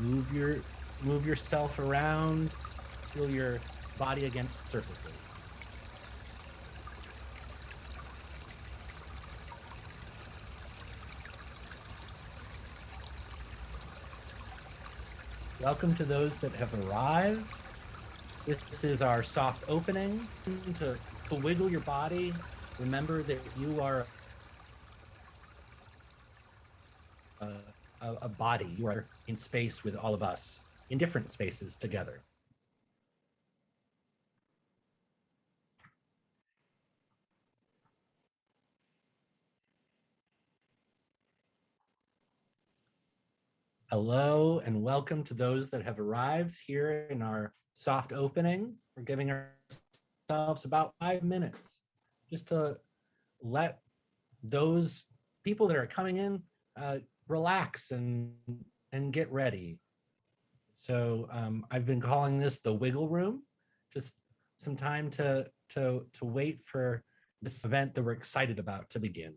Move your move yourself around. Feel your body against surfaces. Welcome to those that have arrived. This is our soft opening to, to wiggle your body. Remember that you are a, a, a body. You are in space with all of us, in different spaces together. Hello and welcome to those that have arrived here in our soft opening. We're giving ourselves about five minutes just to let those people that are coming in uh, relax and and get ready. So um, I've been calling this the wiggle room, just some time to to to wait for this event that we're excited about to begin.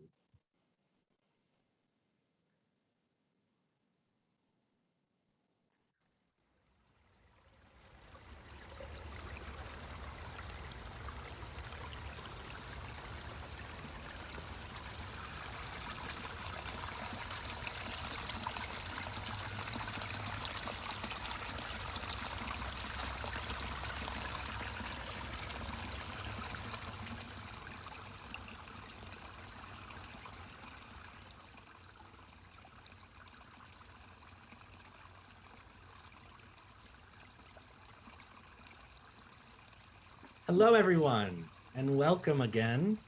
Hello, everyone, and welcome again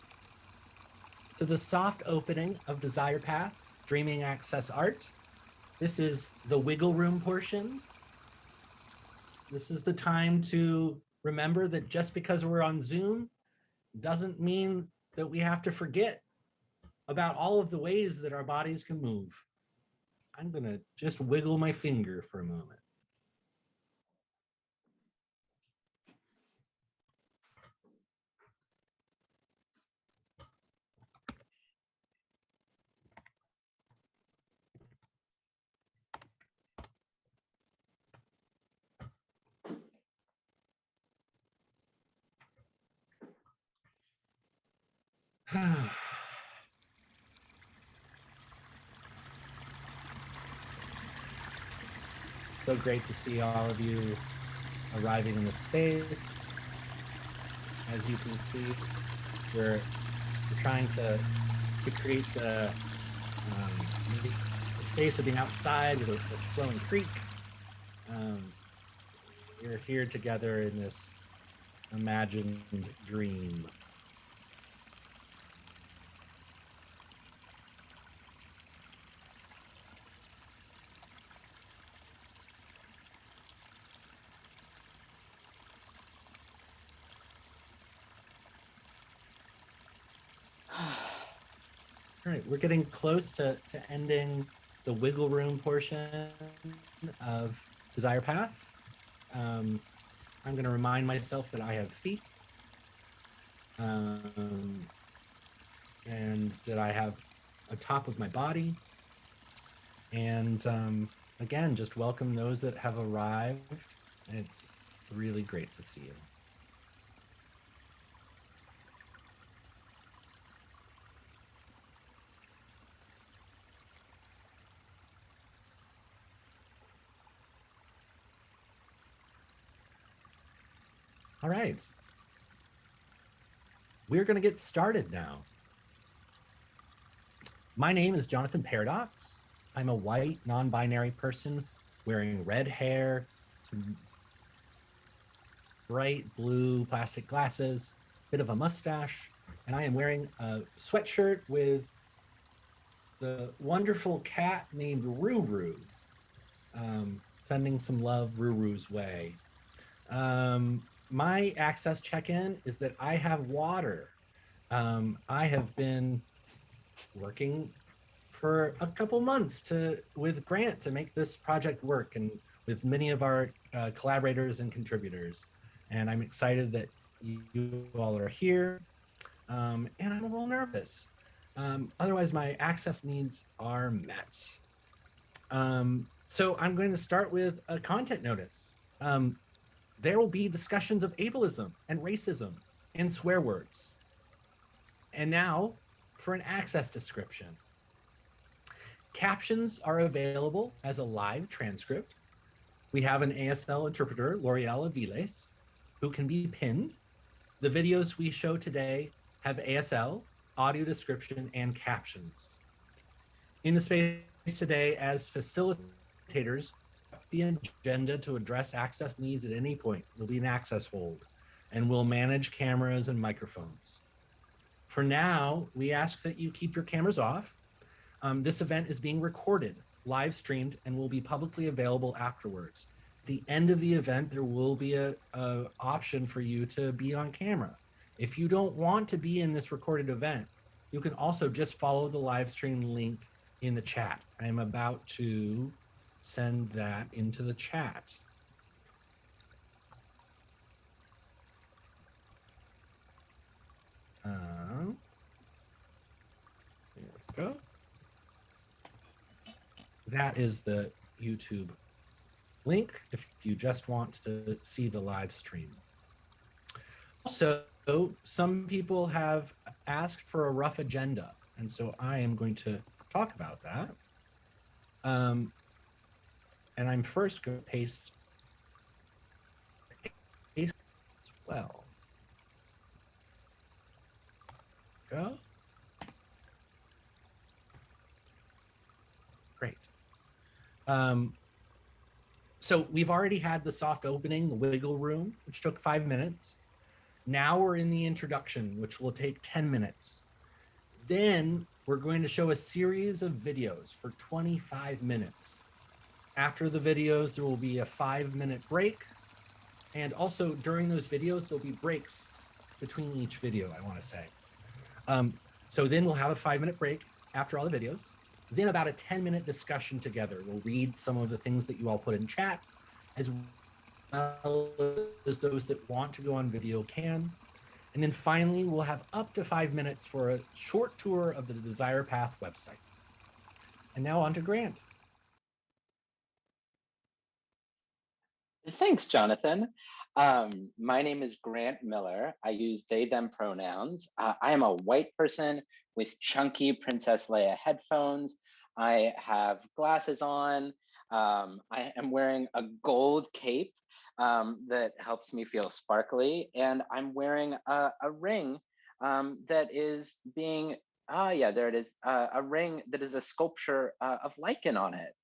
to the soft opening of Desire Path Dreaming Access Art. This is the wiggle room portion. This is the time to remember that just because we're on Zoom doesn't mean that we have to forget about all of the ways that our bodies can move. I'm gonna just wiggle my finger for a moment. Great to see all of you arriving in the space. As you can see, we're, we're trying to, to create the, um, the space of being outside with a, a flowing creek. Um, we're here together in this imagined dream. We're getting close to, to ending the wiggle room portion of Desire Path. Um, I'm going to remind myself that I have feet um, and that I have a top of my body. And um, again, just welcome those that have arrived. And It's really great to see you. Right. We're going to get started now. My name is Jonathan Paradox. I'm a white, non-binary person wearing red hair, bright blue plastic glasses, bit of a mustache, and I am wearing a sweatshirt with the wonderful cat named Ruru. Um, sending some love Ruru's way. Um, my access check-in is that I have water. Um, I have been working for a couple months to with Grant to make this project work and with many of our uh, collaborators and contributors. And I'm excited that you, all are here. Um, and I'm a little nervous. Um, otherwise, my access needs are met. Um, so I'm going to start with a content notice. Um, there will be discussions of ableism and racism and swear words. And now for an access description. Captions are available as a live transcript. We have an ASL interpreter, L'Oreal Aviles, who can be pinned. The videos we show today have ASL, audio description, and captions. In the space today, as facilitators, the agenda to address access needs at any point. There'll be an access hold, and we'll manage cameras and microphones. For now, we ask that you keep your cameras off. Um, this event is being recorded, live streamed, and will be publicly available afterwards. At the end of the event, there will be a, a option for you to be on camera. If you don't want to be in this recorded event, you can also just follow the live stream link in the chat. I am about to send that into the chat. Uh, there we go. That is the YouTube link if you just want to see the live stream. Also, some people have asked for a rough agenda, and so I am going to talk about that. Um, and I'm first going to paste, paste as well. Go. Great. Um, so we've already had the soft opening, the wiggle room, which took five minutes. Now we're in the introduction, which will take 10 minutes. Then we're going to show a series of videos for 25 minutes. After the videos, there will be a five minute break. And also during those videos, there'll be breaks between each video, I wanna say. Um, so then we'll have a five minute break after all the videos. Then about a 10 minute discussion together. We'll read some of the things that you all put in chat, as well as those that want to go on video can. And then finally, we'll have up to five minutes for a short tour of the Desire Path website. And now on to Grant. Thanks, Jonathan. Um, my name is Grant Miller. I use they, them pronouns. Uh, I am a white person with chunky Princess Leia headphones. I have glasses on. Um, I am wearing a gold cape um, that helps me feel sparkly. And I'm wearing a, a ring um, that is being, ah, yeah, there it is, uh, a ring that is a sculpture uh, of lichen on it.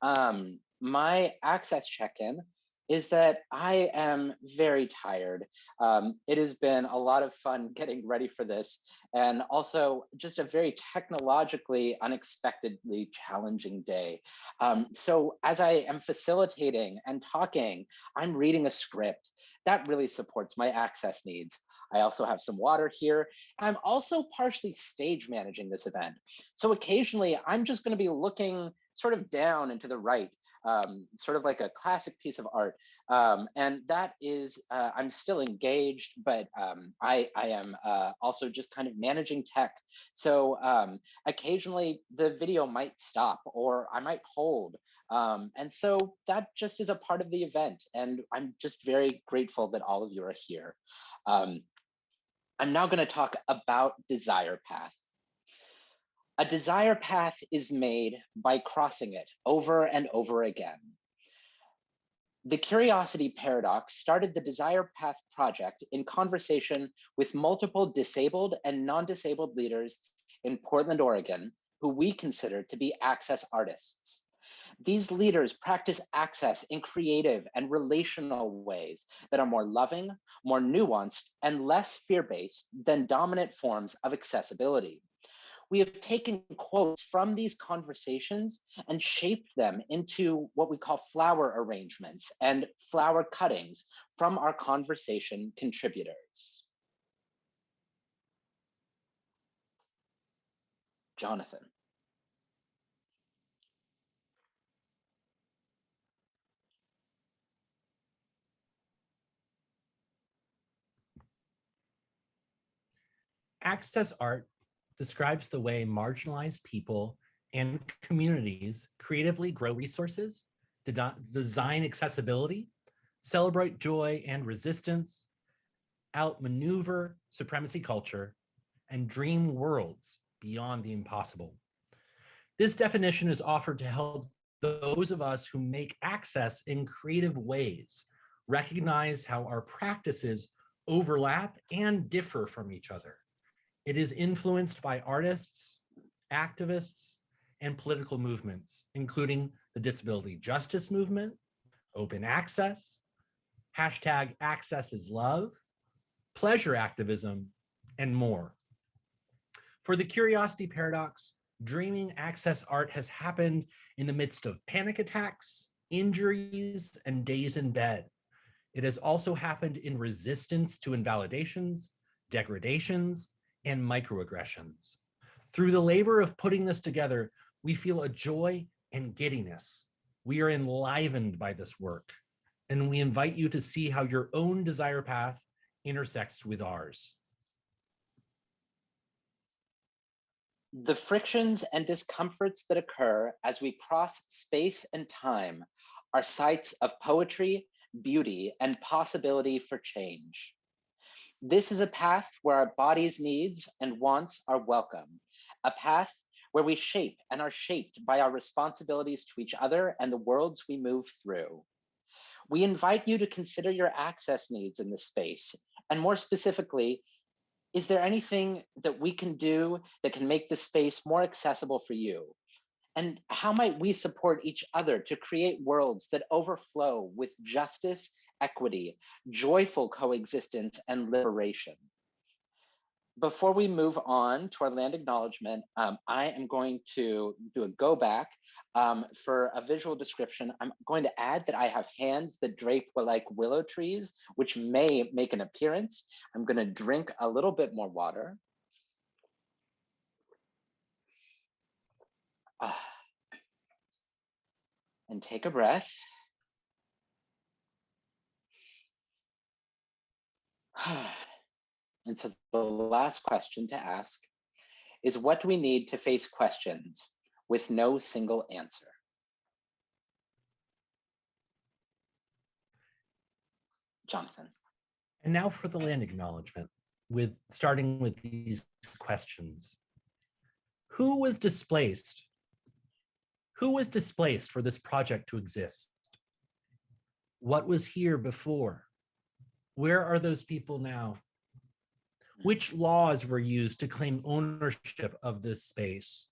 Um, my access check-in is that I am very tired. Um, it has been a lot of fun getting ready for this and also just a very technologically unexpectedly challenging day. Um, so as I am facilitating and talking, I'm reading a script that really supports my access needs. I also have some water here. I'm also partially stage managing this event. So occasionally I'm just gonna be looking sort of down and to the right um, sort of like a classic piece of art. Um, and that is, uh, I'm still engaged, but um, I, I am uh, also just kind of managing tech. So um, occasionally the video might stop or I might hold. Um, and so that just is a part of the event. And I'm just very grateful that all of you are here. Um, I'm now gonna talk about Desire Path. A desire path is made by crossing it over and over again. The Curiosity Paradox started the Desire Path project in conversation with multiple disabled and non-disabled leaders in Portland, Oregon, who we consider to be access artists. These leaders practice access in creative and relational ways that are more loving, more nuanced, and less fear-based than dominant forms of accessibility we have taken quotes from these conversations and shaped them into what we call flower arrangements and flower cuttings from our conversation contributors. Jonathan. Access art describes the way marginalized people and communities creatively grow resources, de- design accessibility, celebrate joy and resistance, outmaneuver supremacy culture, and dream worlds beyond the impossible. This definition is offered to help those of us who make access in creative ways recognize how our practices overlap and differ from each other. It is influenced by artists, activists, and political movements, including the disability justice movement, open access, hashtag access is love, pleasure activism, and more. For the curiosity paradox, dreaming access art has happened in the midst of panic attacks, injuries, and days in bed. It has also happened in resistance to invalidations, degradations, and microaggressions. Through the labor of putting this together, we feel a joy and giddiness. We are enlivened by this work, and we invite you to see how your own desire path intersects with ours. The frictions and discomforts that occur as we cross space and time are sites of poetry, beauty, and possibility for change. This is a path where our body's needs and wants are welcome, a path where we shape and are shaped by our responsibilities to each other and the worlds we move through. We invite you to consider your access needs in this space, and more specifically, is there anything that we can do that can make this space more accessible for you? And how might we support each other to create worlds that overflow with justice, equity, joyful coexistence, and liberation? before we move on to our land acknowledgement, um, I am going to do a go back um, for a visual description. I'm going to add that I have hands that drape like willow trees, which may make an appearance. I'm going to drink a little bit more water. Uh, and take a breath. And so the last question to ask is what do we need to face questions with no single answer? Jonathan. And now for the land acknowledgement, with starting with these questions. Who was displaced? Who was displaced for this project to exist? What was here before? Where are those people now? Hmm. which laws were used to claim ownership of this space?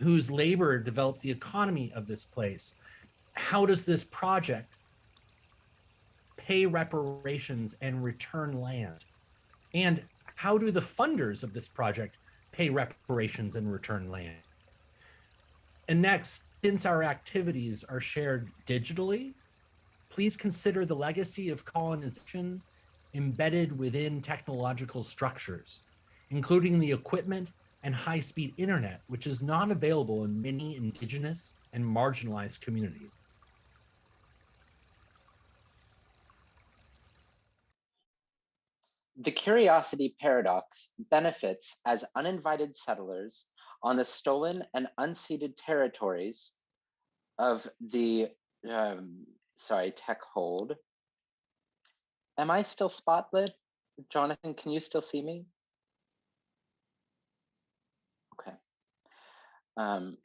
Whose labor developed the economy of this place? How does this project pay reparations and return land? And how do the funders of this project pay reparations and return land? And next, since our activities are shared digitally, please consider the legacy of colonization embedded within technological structures, including the equipment and high-speed internet, which is not available in many indigenous and marginalized communities. The curiosity paradox benefits as uninvited settlers on the stolen and unceded territories of the, um, sorry, tech hold, Am I still spotlit? Jonathan, can you still see me? Okay. Um,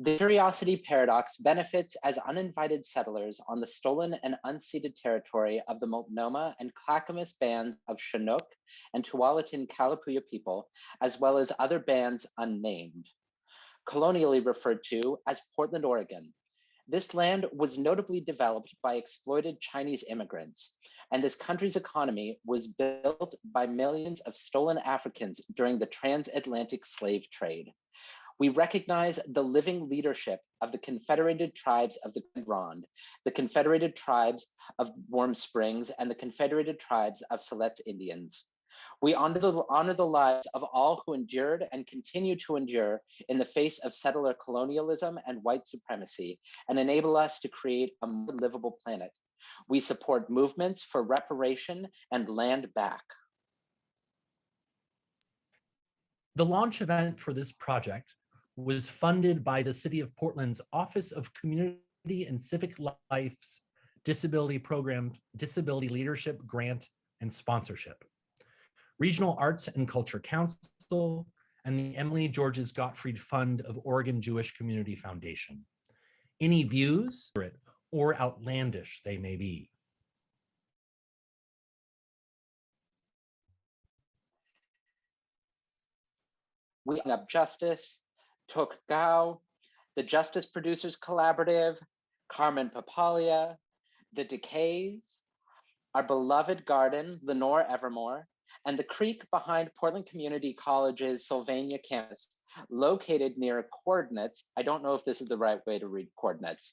the curiosity paradox benefits as uninvited settlers on the stolen and unceded territory of the Multnomah and Clackamas bands of Chinook and Tualatin Kalapuya people, as well as other bands unnamed, colonially referred to as Portland, Oregon, this land was notably developed by exploited Chinese immigrants, and this country's economy was built by millions of stolen Africans during the transatlantic slave trade. We recognize the living leadership of the Confederated Tribes of the Grand Ronde, the Confederated Tribes of Warm Springs, and the Confederated Tribes of Siletz Indians. We honor the, honor the lives of all who endured and continue to endure in the face of settler colonialism and white supremacy and enable us to create a more livable planet. We support movements for reparation and land back. The launch event for this project was funded by the City of Portland's Office of Community and Civic Life's Disability Program, Disability Leadership Grant and Sponsorship. Regional Arts and Culture Council and the Emily Georges Gottfried Fund of Oregon Jewish Community Foundation. Any views or outlandish they may be. We up justice, Took Gao, the Justice Producers Collaborative, Carmen Papalia, the Decays, our beloved garden, Lenore Evermore, and the creek behind Portland Community College's Sylvania campus, located near coordinates. I don't know if this is the right way to read coordinates.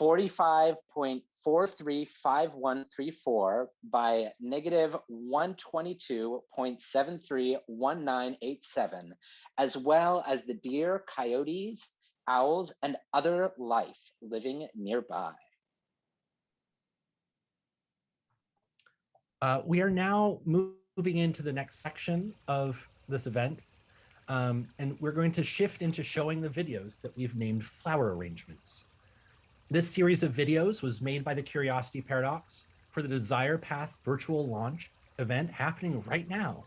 45.435134 by negative 122.731987, as well as the deer, coyotes, owls, and other life living nearby. Uh, we are now moving into the next section of this event, um, and we're going to shift into showing the videos that we've named flower arrangements. This series of videos was made by the Curiosity Paradox for the Desire Path virtual launch event happening right now.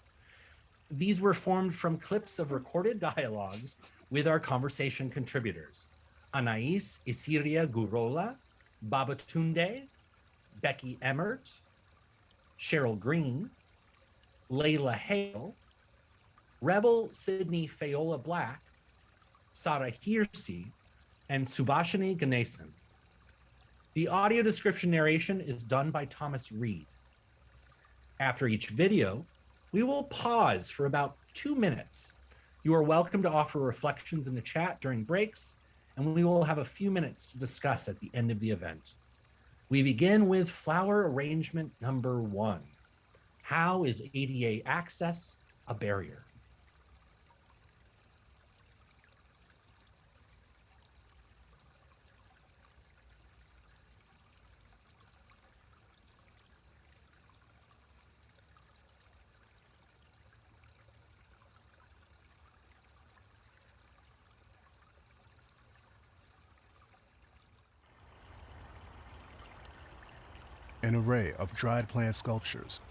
These were formed from clips of recorded dialogues with our conversation contributors, Anais Isiria Gurola, Babatunde, Becky Emmert, Cheryl Green, Leila Haile, Rebel Sydney Fayola Black, Sarah Hearsey, and Subhashini Ganesan. The audio description narration is done by Thomas Reed. After each video, we will pause for about two minutes. You are welcome to offer reflections in the chat during breaks, and we will have a few minutes to discuss at the end of the event. We begin with flower arrangement number one. How is ADA access a barrier? an array of dried plant sculptures.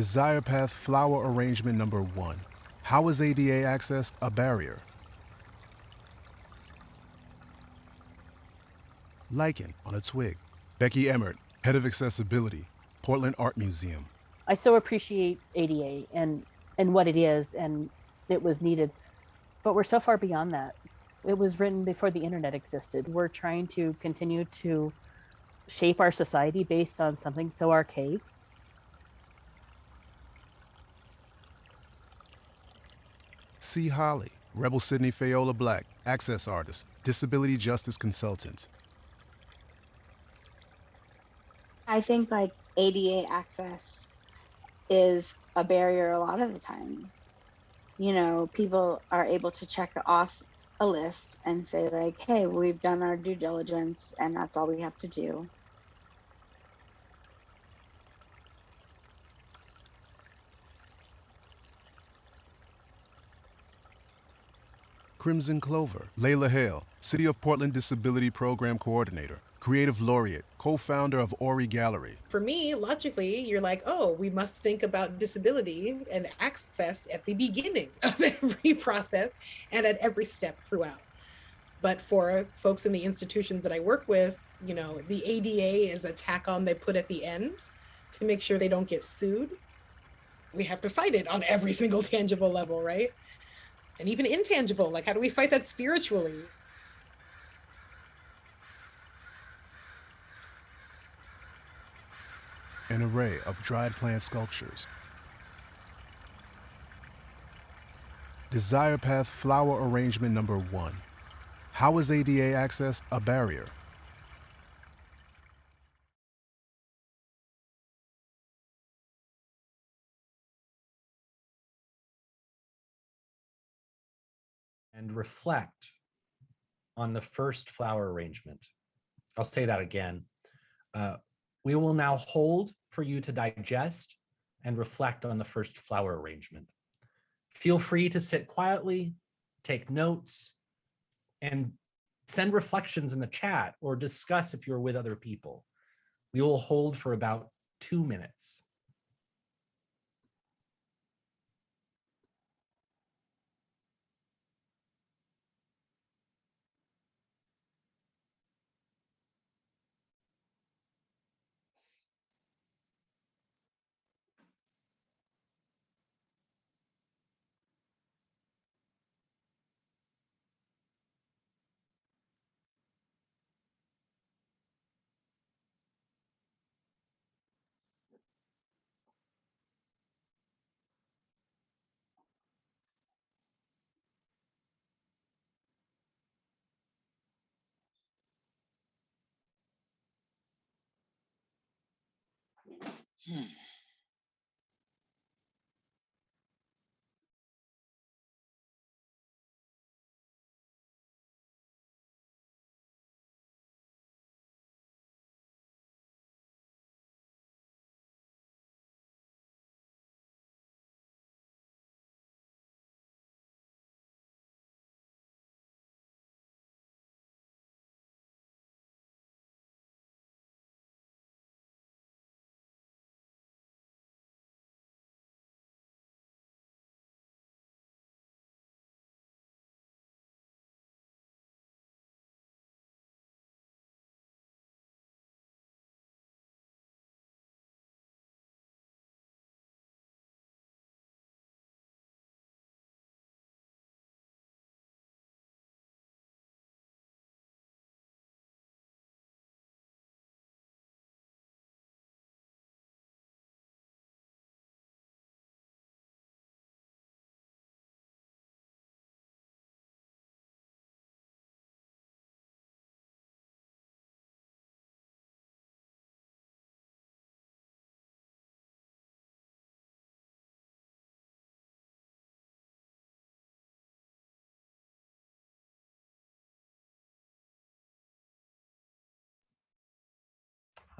Desire Path Flower Arrangement Number 1. How is ADA access a barrier? Lichen on a twig. Becky Emmert, Head of Accessibility, Portland Art Museum. I so appreciate ADA and and what it is and it was needed. But we're so far beyond that. It was written before the internet existed. We're trying to continue to shape our society based on something so archaic. Sea Holly, Rebel Sydney Fayola Black, Access Artist, Disability Justice Consultant. I think like ADA access is a barrier a lot of the time. You know, people are able to check off a list and say like, "Hey, we've done our due diligence and that's all we have to do." Crimson Clover, Leila Haile, City of Portland Disability Program Coordinator, Creative Laureate, co-founder of Ori Gallery. For me, logically, you're like, oh, we must think about disability and access at the beginning of every process and at every step throughout. But for folks in the institutions that I work with, you know, the ADA is a tack on they put at the end to make sure they don't get sued. We have to fight it on every single tangible level, right? And even intangible, like how do we fight that spiritually? an array of dried plant sculptures. Desire Path Flower Arrangement Number 1. How is ADA access a barrier? Reflect on the first flower arrangement. I'll say that again Uh, we will now hold for you to digest and reflect on the first flower arrangement. Feel free to sit quietly, take notes, and send reflections in the chat or discuss if you're with other people. We will hold for about two minutes. Hmm.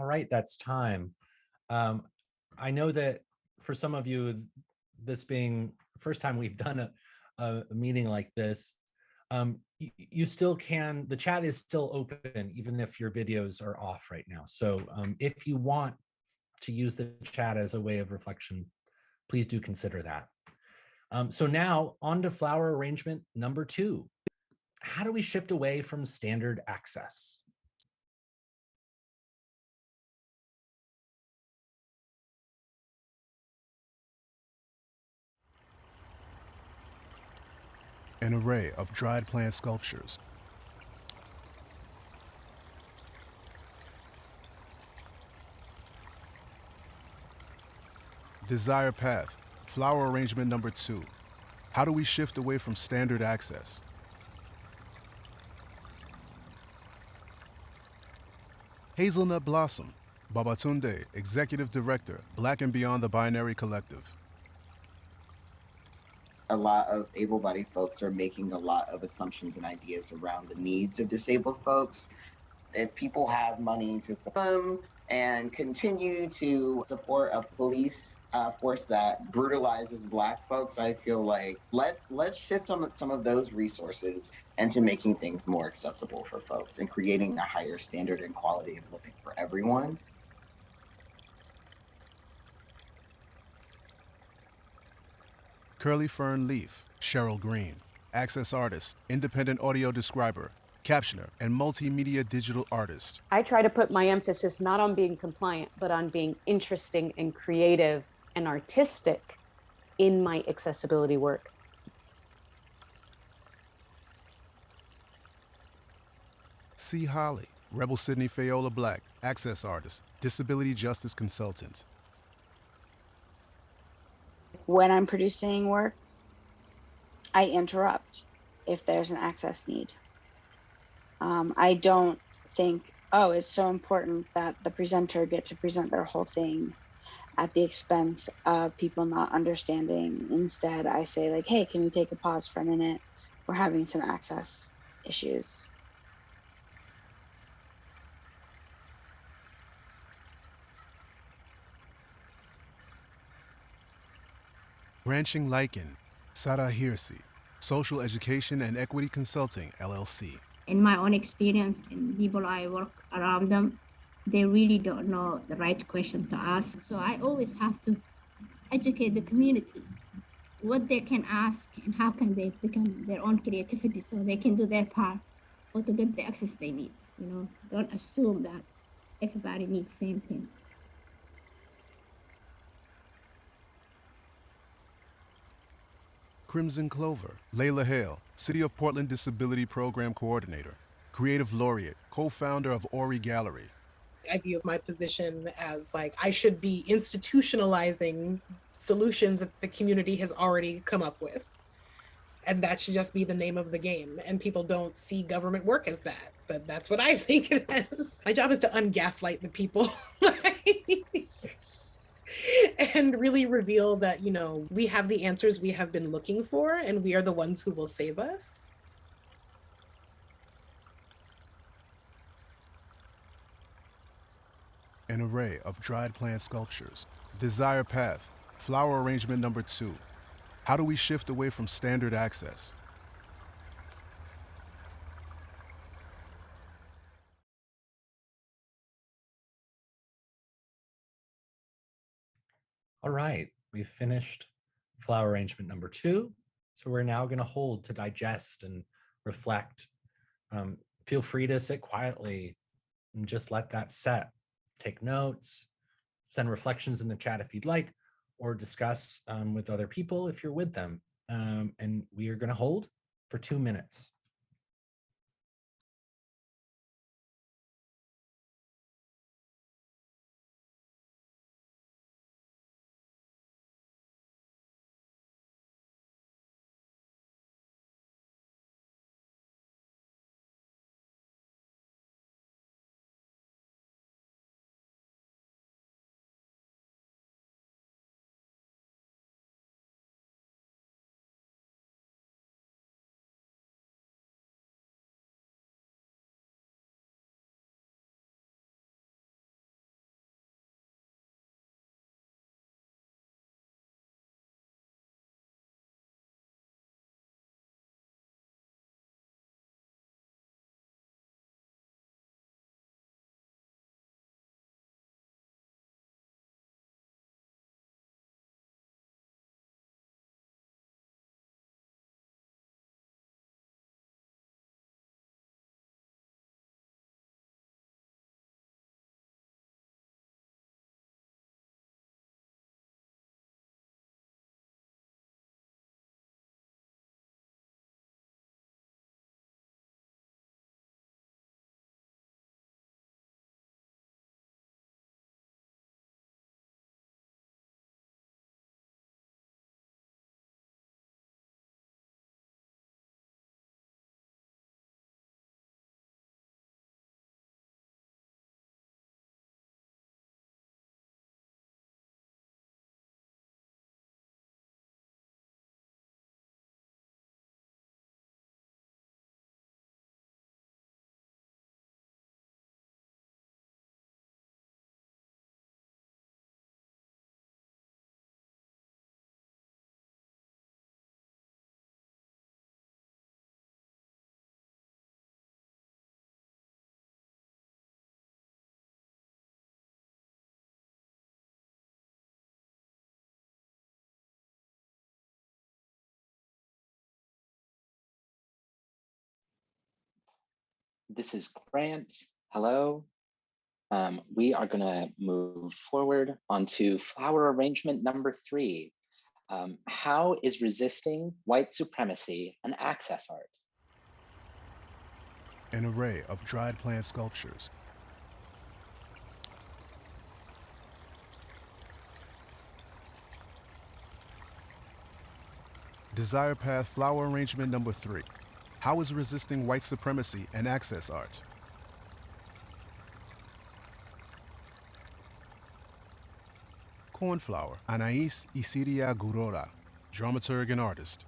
All right, that's time. Um, I know that for some of you, this being first time we've done a, a meeting like this, um, y- you still can, the chat is still open, even if your videos are off right now. So um, if you want to use the chat as a way of reflection, please do consider that. Um, so now on to flower arrangement number two. How do we shift away from standard access? An array of dried plant sculptures. Desire Path, flower arrangement number two. How do we shift away from standard access? Hazelnut Blossom, Babatunde, Executive Director, Black and Beyond the Binary Collective. A lot of able-bodied folks are making a lot of assumptions and ideas around the needs of disabled folks. If people have money to support them and continue to support a police uh, force that brutalizes Black folks, I feel like let's let's shift some some of those resources into making things more accessible for folks and creating a higher standard and quality of living for everyone. Curly Fern Leaf, Cheryl Green, access artist, independent audio describer, captioner, and multimedia digital artist. I try to put my emphasis not on being compliant, but on being interesting and creative and artistic in my accessibility work. Sea Holly, Rebel Sydney Fayola Black, access artist, disability justice consultant. When I'm producing work, I interrupt if there's an access need. Um, I don't think, oh, it's so important that the presenter get to present their whole thing at the expense of people not understanding. Instead, I say like, hey, can we take a pause for a minute? We're having some access issues. Branching Lichen, Sarah Hirsi, Social Education and Equity Consulting, LLC. In my own experience, and people I work around them, they really don't know the right question to ask. So I always have to educate the community what they can ask and how can they become their own creativity so they can do their part or to get the access they need. You know, don't assume that everybody needs the same thing. Crimson Clover, Leila Haile, City of Portland Disability Program Coordinator, Creative Laureate, co-founder of Ori Gallery. I view my position as like I should be institutionalizing solutions that the community has already come up with. And that should just be the name of the game. And people don't see government work as that, but that's what I think it is. My job is to ungaslight the people. and really reveal that, you know, we have the answers we have been looking for and we are the ones who will save us. An array of dried plant sculptures. Desire Path, flower arrangement number two. How do we shift away from standard access? All right, we've finished flower arrangement number two. So we're now going to hold to digest and reflect. Um, feel free to sit quietly and just let that set. Take notes, send reflections in the chat if you'd like, or discuss um, with other people if you're with them. Um, and we are going to hold for two minutes. This is Grant. Hello. Um, we are going to move forward onto flower arrangement number three. Um, how is resisting white supremacy an access art? An array of dried plant sculptures. Desire Path flower arrangement number three. How is resisting white supremacy an access art? Cornflower, Anais Isidia Gurora, dramaturg and artist.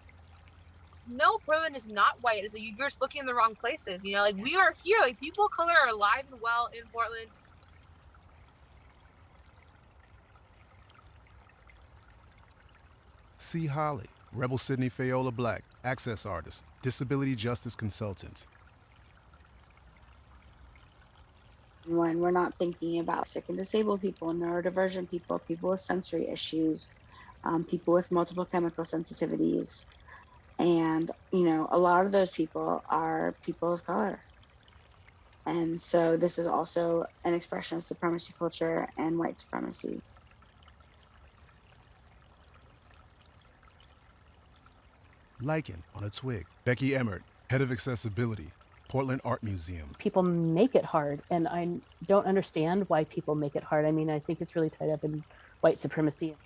No, Portland is not white. It's like you're just looking in the wrong places. You know, like we are here. Like people of color are alive and well in Portland. Sea Holly, Rebel Sydney Fayola Black, access artist, disability justice consultant. when we're not thinking about sick and disabled people, neurodivergent people, people with sensory issues, um, people with multiple chemical sensitivities. And, you know, a lot of those people are people of color. And so this is also an expression of supremacy culture and white supremacy. Lichen on a twig. Becky Emmert, head of accessibility, Portland Art Museum. People make it hard, and I don't understand why people make it hard. I mean, I think it's really tied up in white supremacy.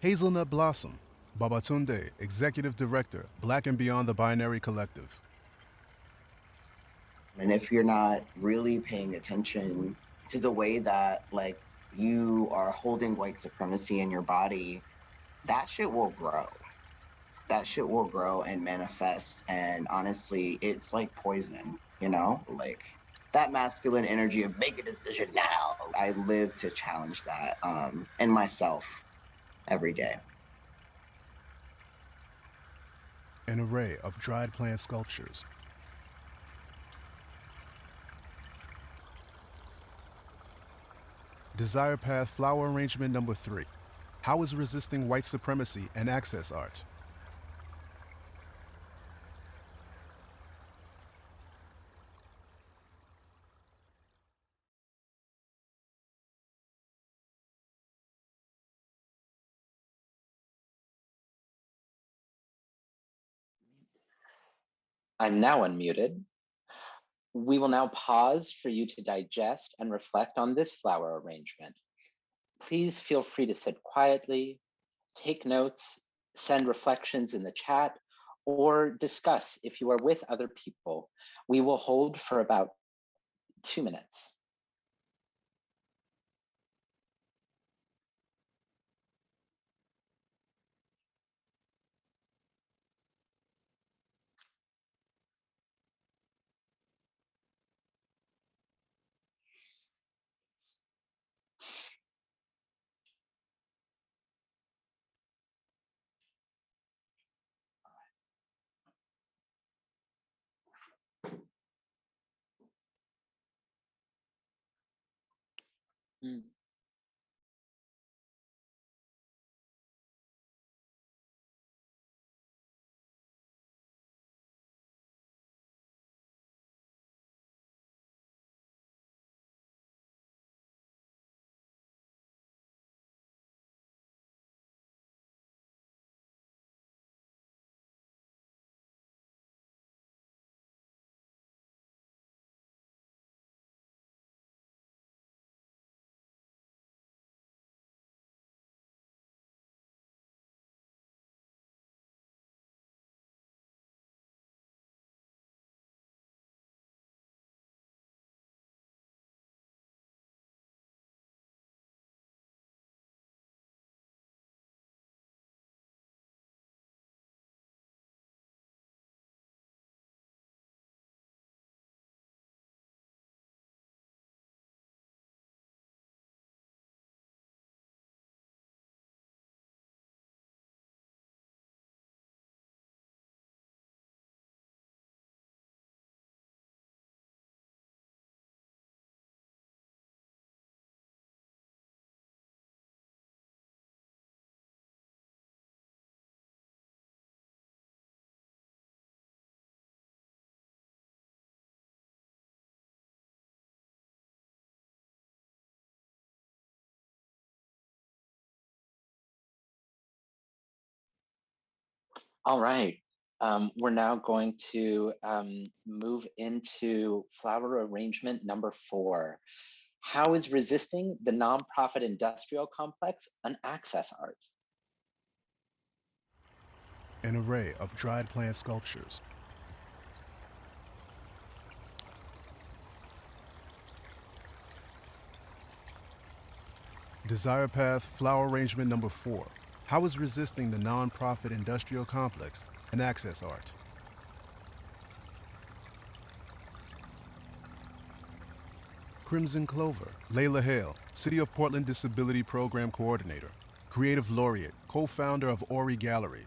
Hazelnut Blossom, Babatunde, Executive Director, Black and Beyond the Binary Collective. And if you're not really paying attention to the way that like you are holding white supremacy in your body, that shit will grow. That shit will grow and manifest. And honestly, it's like poison, you know? Like that masculine energy of make a decision now. I live to challenge that um, in myself every day. An array of dried plant sculptures. Desire Path Flower Arrangement Number 3. How is resisting white supremacy and access art? I'm now unmuted. We will now pause for you to digest and reflect on this flower arrangement. Please feel free to sit quietly, take notes, send reflections in the chat, or discuss if you are with other people. We will hold for about two minutes. Mm. All right. Um, we're now going to um, move into flower arrangement number four. How is resisting the nonprofit industrial complex an access art? An array of dried plant sculptures. Desire Path Flower Arrangement Number 4. How is resisting the nonprofit industrial complex an access art? Crimson Clover, Leila Haile, City of Portland Disability Program Coordinator, Creative Laureate, co founder of Ori Gallery.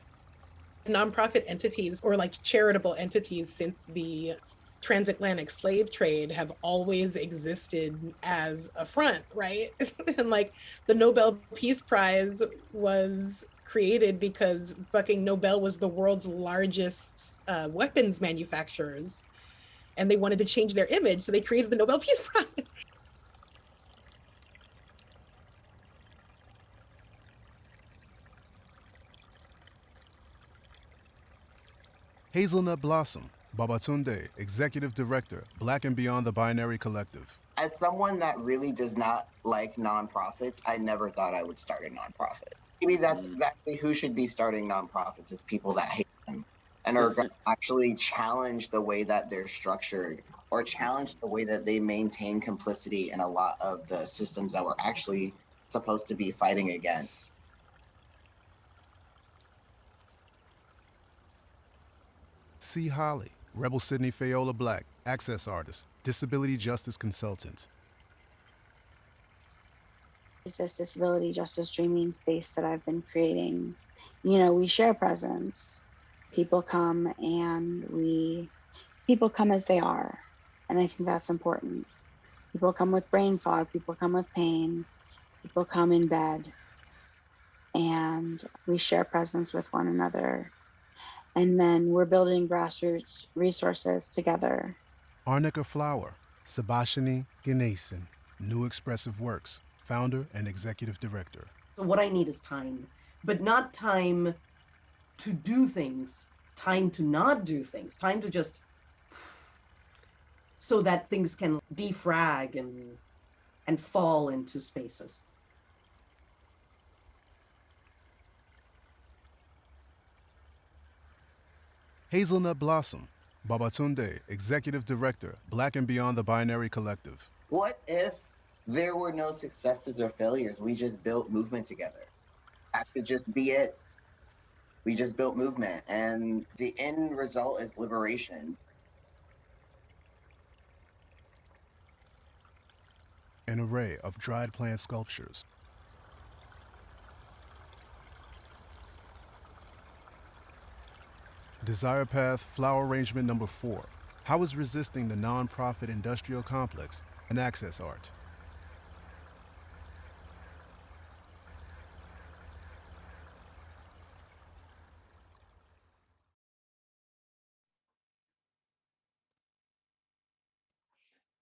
nonprofit entities or like charitable entities since the transatlantic slave trade have always existed as a front, right? and like the Nobel Peace Prize was created because fucking Nobel was the world's largest uh, weapons manufacturers and they wanted to change their image. So they created the Nobel Peace Prize. Hazelnut Blossom, Babatunde, Executive Director, Black and Beyond the Binary Collective. As someone that really does not like nonprofits, I never thought I would start a nonprofit. Maybe that's mm. exactly who should be starting nonprofits is people that hate them and are going to actually challenge the way that they're structured or challenge the way that they maintain complicity in a lot of the systems that we're actually supposed to be fighting against. Sea Holly, Rebel Sydney Fayola Black, Access Artist, Disability Justice Consultant. this disability justice dreaming space that I've been creating, you know, we share presence. People come and we, people come as they are. And I think that's important. People come with brain fog, people come with pain, people come in bed. And we share presence with one another. And then we're building grassroots resources together. Arnica Flower, Subashini Ganesan, New Expressive Works, Founder and Executive Director. So what I need is time, but not time to do things, time to not do things, time to just so that things can defrag and and fall into spaces. Hazelnut Blossom, Babatunde, Executive Director, Black and Beyond the Binary Collective. What if there were no successes or failures? We just built movement together. That could just be it. We just built movement, and the end result is liberation. An array of dried plant sculptures. Desire Path Flower Arrangement Number 4. How is resisting the nonprofit industrial complex an access art?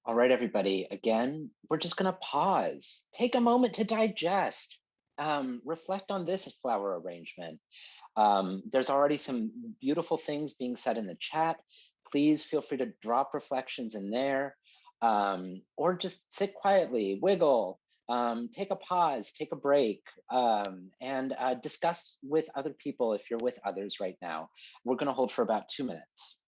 All right, everybody. Again, we're just going to pause, take a moment to digest, um, reflect on this flower arrangement. Um, there's already some beautiful things being said in the chat. Please feel free to drop reflections in there um, or just sit quietly, wiggle, um, take a pause, take a break, um, and uh, discuss with other people if you're with others right now. We're going to hold for about two minutes.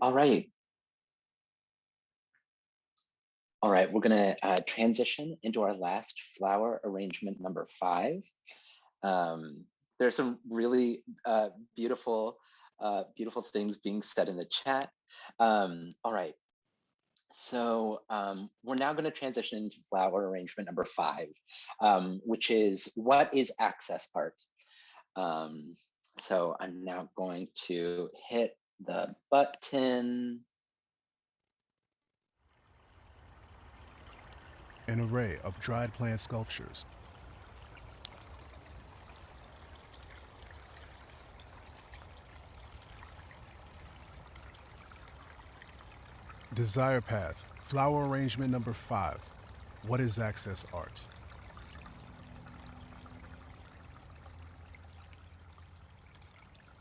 All right. All right, we're gonna uh, transition into our last flower arrangement number five. Um, there's some really uh, beautiful, uh, beautiful things being said in the chat. Um, all right, so um, we're now going to transition into flower arrangement number five, um, which is what is access art? Um, so I'm now going to hit the button. An array of dried plant sculptures. Desire Path, flower arrangement number five. What is access art?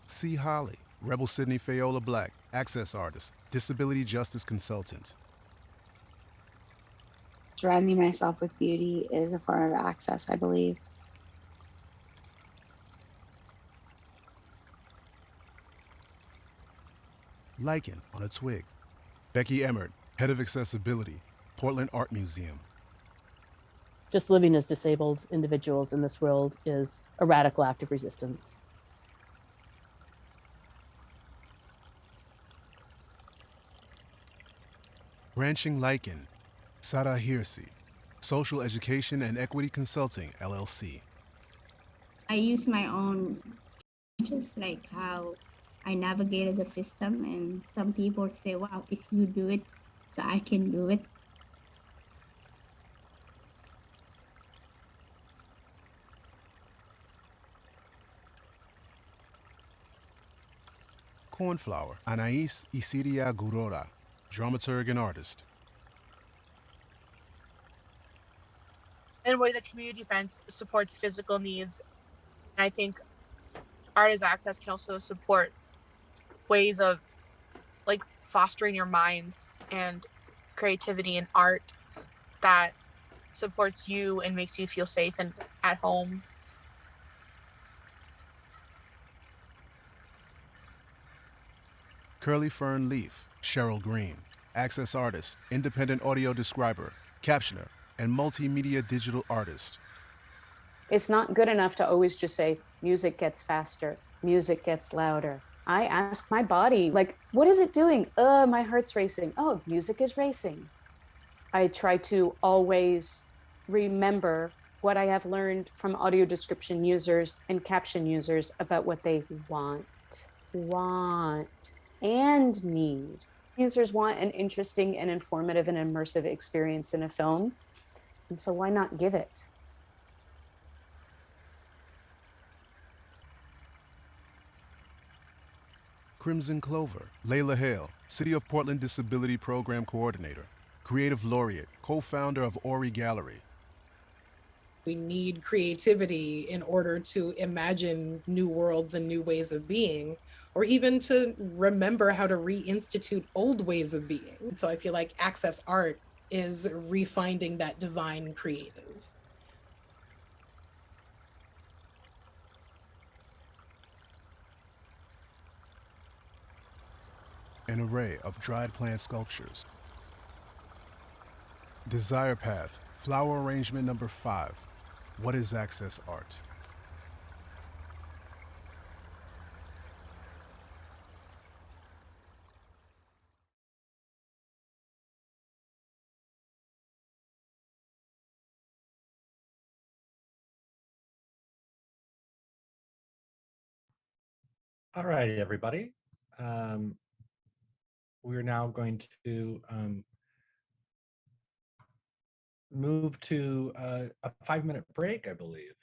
Sea Holly, Rebel Sydney Fayola Black, access artist, disability justice consultant. Surrounding myself with beauty is a form of access, I believe. Lichen on a twig. Becky Emmert, head of accessibility, Portland Art Museum. Just living as disabled individuals in this world is a radical act of resistance. Branching Lichen, Sarah Hirsi, Social Education and Equity Consulting, LLC. I use my own, just like how I navigated the system, and some people say, "Wow, if you do it, so I can do it." Cornflower, Anais Isidia Gurora, dramaturg and artist. and way the community fence supports physical needs. And I think art as access can also support ways of like fostering your mind and creativity and art that supports you and makes you feel safe and at home. Curly Fern Leaf, Cheryl Green, access artist, independent audio describer, captioner, and multimedia digital artist. It's not good enough to always just say music gets faster, music gets louder. I ask my body, like, what is it doing? Uh, my heart's racing. Oh, music is racing. I try to always remember what I have learned from audio description users and caption users about what they want, want, and need. Users want an interesting and informative and immersive experience in a film. And so why not give it? Crimson Clover, Leila Haile, City of Portland Disability Program Coordinator, Creative Laureate, co-founder of Ori Gallery. We need creativity in order to imagine new worlds and new ways of being, or even to remember how to reinstitute old ways of being. So I feel like access art is refinding that divine creative. An array of dried plant sculptures. Desire Path, flower arrangement number five. What is access art? All right, everybody. Um, we're now going to um, move to uh, a five-minute break, I believe.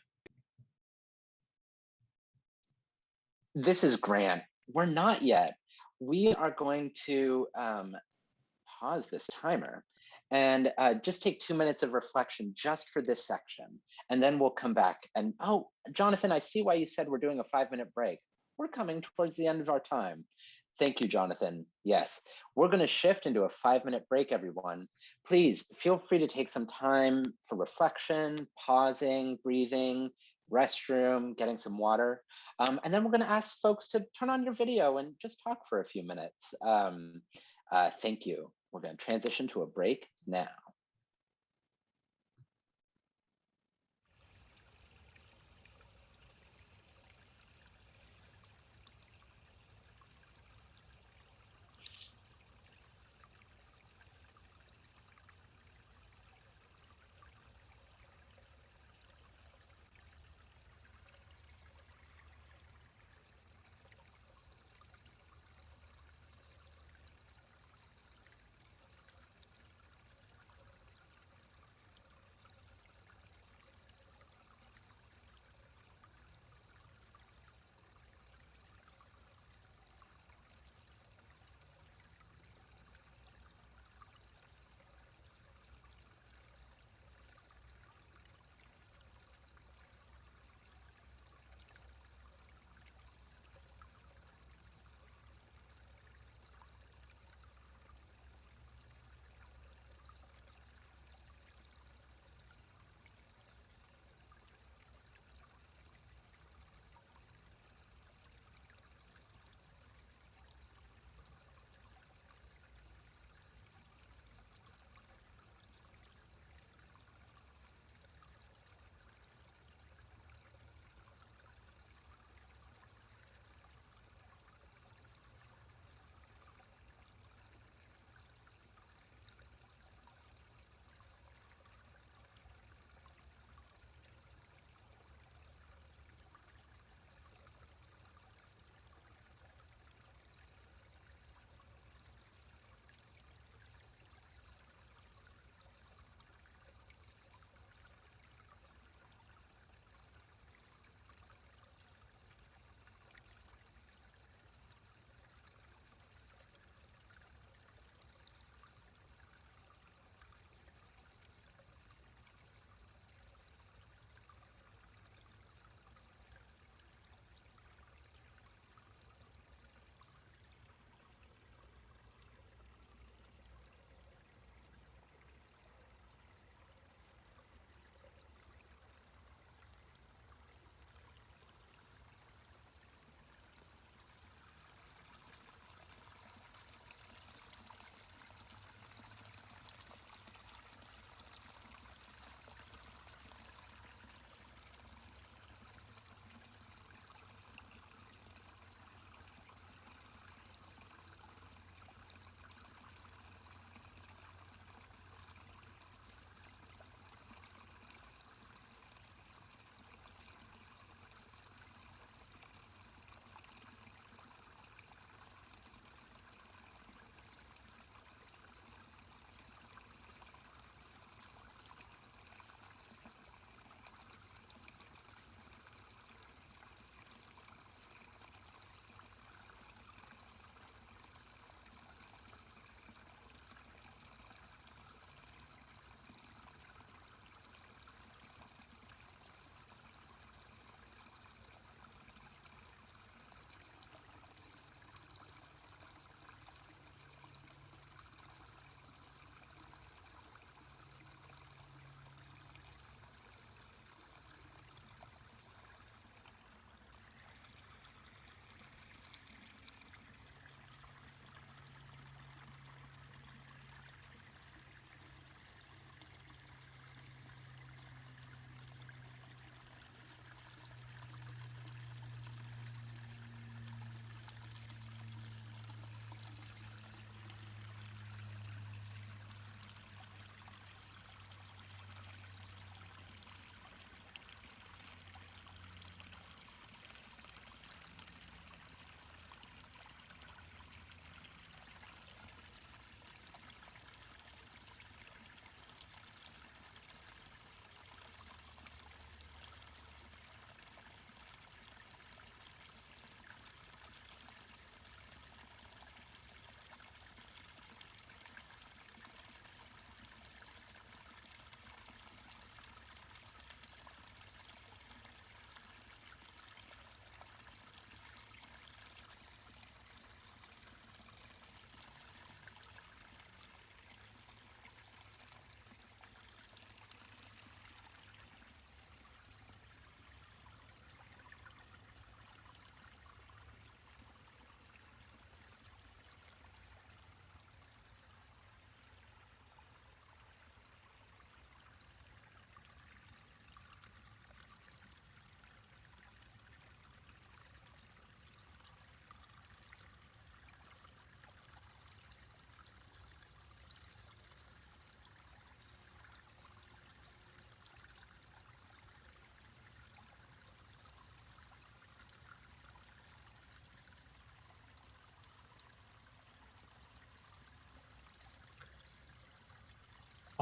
This is Grant. We're not yet. We are going to um, pause this timer and uh, just take two minutes of reflection just for this section. And then we'll come back and, oh, Jonathan, I see why you said we're doing a five minute break. We're coming towards the end of our time. Thank you, Jonathan. Yes, we're going to shift into a five minute break, everyone. Please feel free to take some time for reflection, pausing, breathing, restroom, getting some water. Um, and then we're gonna ask folks to turn on your video and just talk for a few minutes. Um, uh, thank you. We're gonna transition to a break now.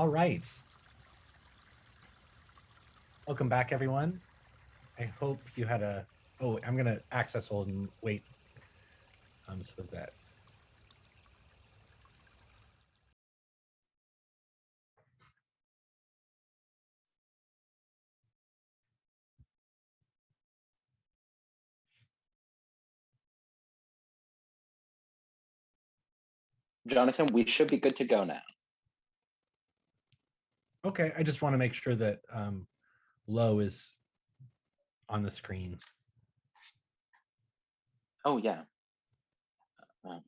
All right. Welcome back, everyone. I hope you had a. Oh, I'm gonna access hold and wait. Um, so that. Jonathan, we should be good to go now. Okay, I just want to make sure that um, low is on the screen. Oh, yeah. Uh,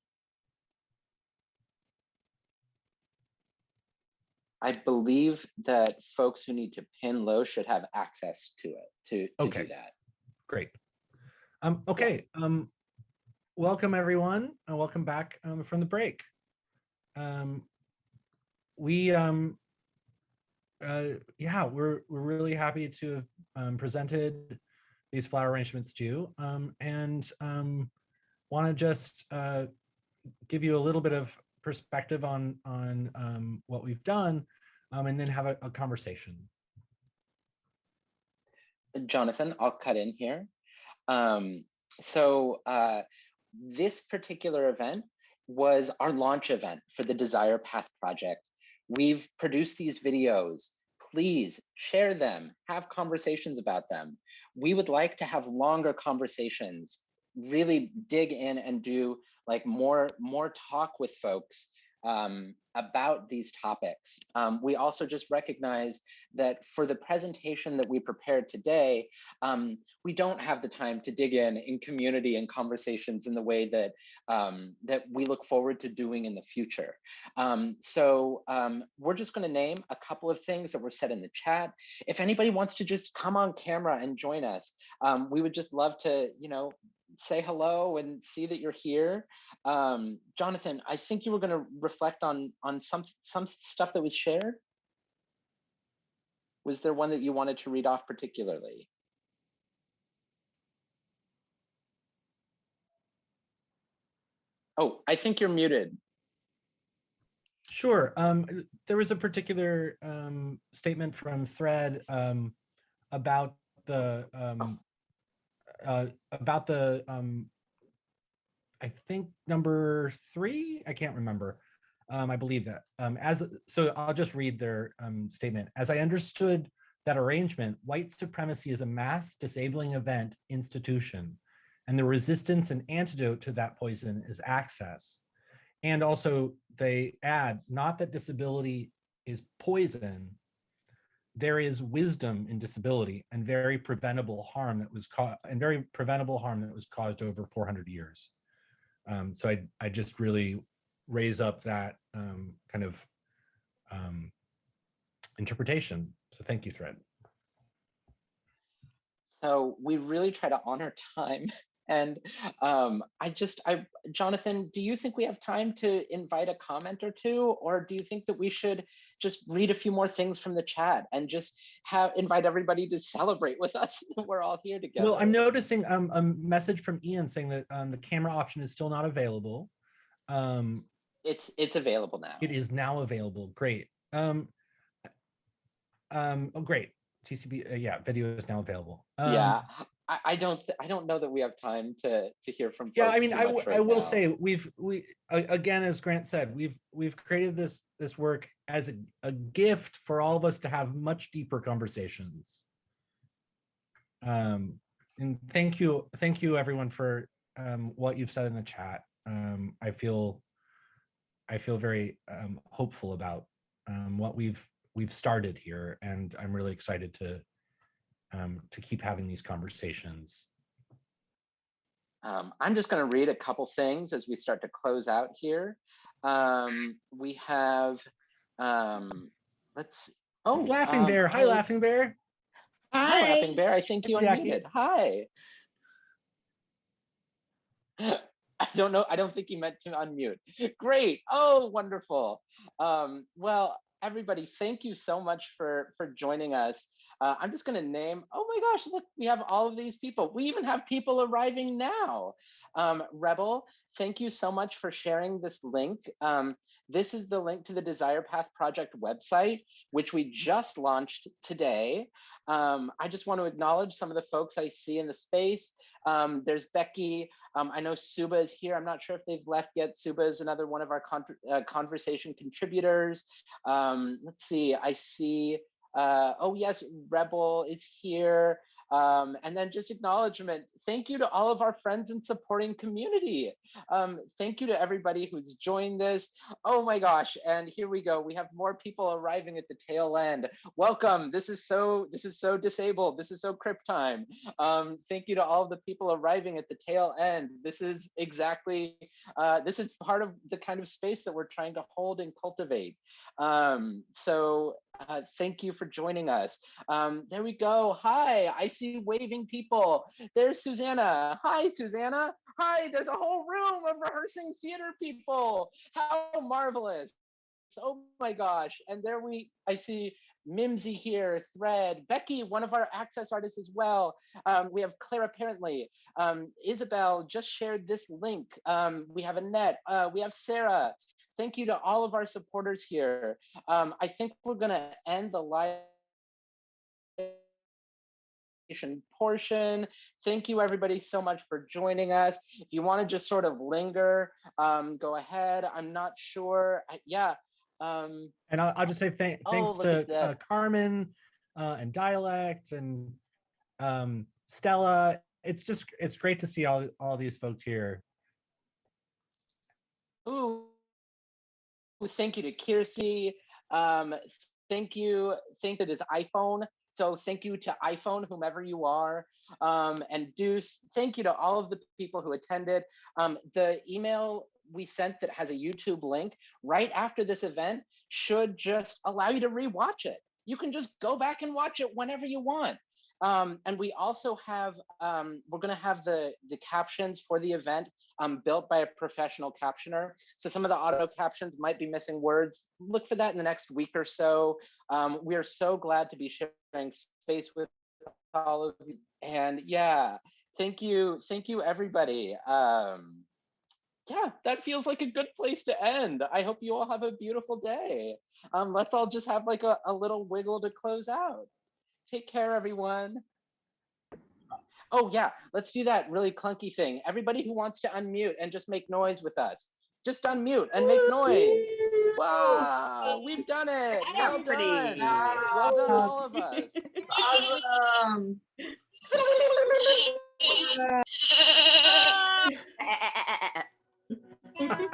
I believe that folks who need to pin low should have access to it to, to Okay. do that. Great. Um, okay. Um, welcome everyone, and welcome back um, from the break. Um, we, um, uh, yeah, we're we're really happy to have um, presented these flower arrangements to you, um, and um, want to just uh, give you a little bit of perspective on on um, what we've done, um, and then have a, a conversation. Jonathan, I'll cut in here. Um, so uh, this particular event was our launch event for the Desire Path project. We've produced these videos. Please share them, have conversations about them. We would like to have longer conversations, really dig in and do like more, more talk with folks um, about these topics. Um, we also just recognize that for the presentation that we prepared today, um, we don't have the time to dig in in community and conversations in the way that um, that we look forward to doing in the future. Um, so um, we're just going to name a couple of things that were said in the chat. If anybody wants to just come on camera and join us, we would just love to, you know, say hello and see that you're here. Um, Jonathan, I think you were going to reflect on on some some stuff that was shared. Was there one that you wanted to read off particularly? Oh, I think you're muted. Sure. Um, there was a particular um, statement from Thread um, about the um, uh, about the um, I think number three. I can't remember. Um, I believe that. Um, as so, I'll just read their um, statement. As I understood that arrangement, white supremacy is a mass disabling event institution, and the resistance and antidote to that poison is access. And also they add, not that disability is poison, there is wisdom in disability and very preventable harm that was caused and very preventable harm that was caused over 400 years. Um, so I, I just really raise up that um, kind of um, interpretation. So thank you, Thread. So we really try to honor time. And um, I just, I, Jonathan, do you think we have time to invite a comment or two, or do you think that we should just read a few more things from the chat and just have invite everybody to celebrate with us that we're all here together? Well, I'm noticing um, a message from Ian saying that um, the camera option is still not available. Um, it's it's available now. It is now available. Great. Um, um, oh, great. TCB, uh, yeah, video is now available. Um, yeah, I, I don't I don't know that we have time to to hear from. yeah, I mean, I, right I will now. say we've we again, as Grant said, we've we've created this this work as a, a gift for all of us to have much deeper conversations. Um, and thank you, thank you everyone for um, what you've said in the chat. Um, I feel I feel very um, hopeful about um, what we've we've started here, and I'm really excited to um, to keep having these conversations. Um, I'm just going to read a couple things as we start to close out here. Um, we have, um, let's. Oh, It's Laughing um, Bear. Hi, I- Laughing Bear. Hi, Laughing Bear. I think you Hey, Jackie. unmuted. Hi. I don't know. I don't think you meant to unmute. Great. Oh, wonderful. Um, well, everybody, thank you so much for for joining us. Uh, I'm just going to name, oh my gosh, look, we have all of these people. We even have people arriving now. Um, Rebel, thank you so much for sharing this link. Um, this is the link to the Desire Path Project website, which we just launched today. Um, I just want to acknowledge some of the folks I see in the space. Um, there's Becky. Um, I know Suba is here. I'm not sure if they've left yet. Suba is another one of our con uh, conversation contributors. Um, let's see, I see uh, oh yes, Rebel is here. Um, and then just acknowledgement. Thank you to all of our friends and supporting community. Um, thank you to everybody who's joined this. Oh my gosh, and here we go. We have more people arriving at the tail end. Welcome. This is so this is so disabled. This is so crip time. Um, thank you to all the people arriving at the tail end. This is exactly uh, this is part of the kind of space that we're trying to hold and cultivate. Um, so uh, thank you for joining us. Um, there we go. Hi, I see waving people. There's Susanna. Hi, Susanna. Hi, there's a whole room of rehearsing theater people. How marvelous. Oh my gosh. And there we, I see Mimsy here, Thread, Becky, one of our access artists as well. Um, we have Claire apparently. Um, Isabel just shared this link. Um, we have Annette, uh, we have Sarah. Thank you to all of our supporters here. Um, I think we're gonna end the live portion. Thank you everybody so much for joining us. If you wanna just sort of linger, um, go ahead. I'm not sure, I, yeah. Um, And I'll, I'll just say thank, Oh, thanks at to uh, Carmen uh, and Dialect and um, Stella. It's just, it's great to see all, all these folks here. Ooh, thank you to Kiersey. Um, thank you. Thank that is iPhone. So thank you to iPhone, whomever you are. Um, and Deuce, thank you to all of the people who attended. Um, the email we sent that has a YouTube link right after this event should just allow you to rewatch it. You can just go back and watch it whenever you want. Um, and we also have, um, we're gonna have the, the captions for the event um, built by a professional captioner. So some of the auto captions might be missing words. Look for that in the next week or so. Um, we are so glad to be sharing space with all of you. And yeah, thank you, thank you everybody. Um, yeah, that feels like a good place to end. I hope you all have a beautiful day. Um, let's all just have like a, a little wiggle to close out. Take care, everyone. Oh yeah, let's do that really clunky thing. Everybody who wants to unmute and just make noise with us. Just unmute and make noise. Wow, we've done it. Well done. Well done, all of us. Awesome.